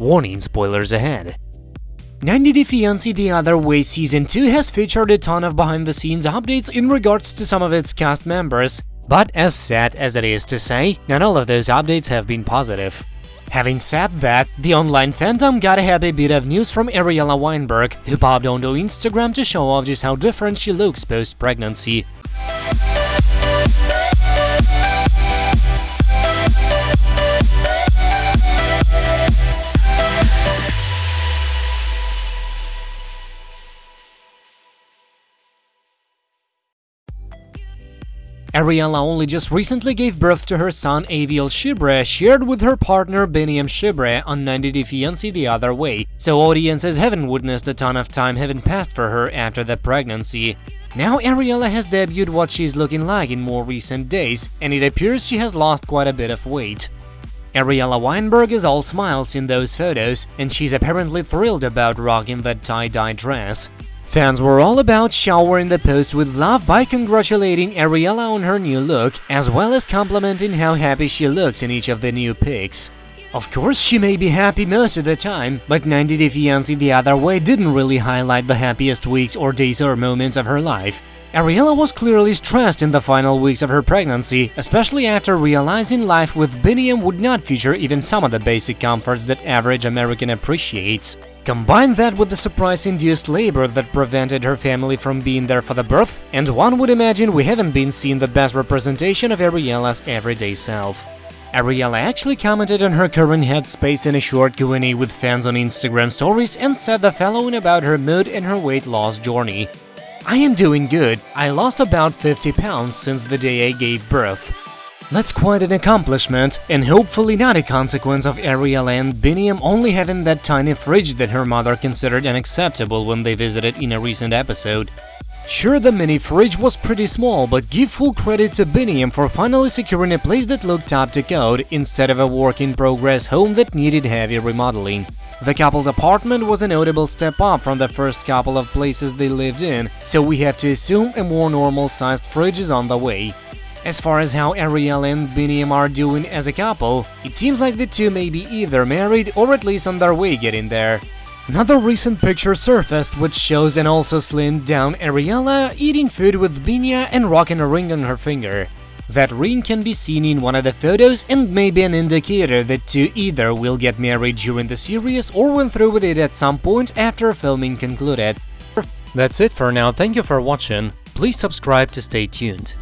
Warning spoilers ahead. 90 Day Fiancé The Other Way Season 2 has featured a ton of behind-the-scenes updates in regards to some of its cast members, but as sad as it is to say, not all of those updates have been positive. Having said that, the online fandom got a happy bit of news from Ariela Weinberg, who popped onto Instagram to show off just how different she looks post-pregnancy. Ariela only just recently gave birth to her son Aviel Shibre, shared with her partner Biniyam Shibre on 90 Day Fiancé the other way, so audiences haven't witnessed a ton of time having passed for her after the pregnancy. Now Ariela has debuted what she's looking like in more recent days, and it appears she has lost quite a bit of weight. Ariela Weinberg is all smiles in those photos, and she's apparently thrilled about rocking that tie-dye dress. Fans were all about showering the post with love by congratulating Ariela on her new look, as well as complimenting how happy she looks in each of the new pics. Of course, she may be happy most of the time, but 90 Day Fiancé the other way didn't really highlight the happiest weeks or days or moments of her life. Ariela was clearly stressed in the final weeks of her pregnancy, especially after realizing life with Biniyam would not feature even some of the basic comforts that average American appreciates. Combine that with the surprise-induced labor that prevented her family from being there for the birth, and one would imagine we haven't been seeing the best representation of Ariela's everyday self. Ariela actually commented on her current headspace in a short Q&A with fans on Instagram stories and said the following about her mood and her weight loss journey. I am doing good, I lost about 50 pounds since the day I gave birth. That's quite an accomplishment, and hopefully not a consequence of Ariela and Biniyam only having that tiny fridge that her mother considered unacceptable when they visited in a recent episode. Sure, the mini fridge was pretty small, but give full credit to Biniyam for finally securing a place that looked up to code instead of a work-in-progress home that needed heavy remodeling. The couple's apartment was a notable step up from the first couple of places they lived in, so we have to assume a more normal-sized fridge is on the way. As far as how Ariel and Biniyam are doing as a couple, it seems like the two may be either married or at least on their way getting there. Another recent picture surfaced which shows an also slimmed down Ariela eating food with Biniyam and rocking a ring on her finger. That ring can be seen in one of the photos and may be an indicator that two either will get married during the series or went through with it at some point after filming concluded. That's it for now, thank you for watching, please subscribe to stay tuned.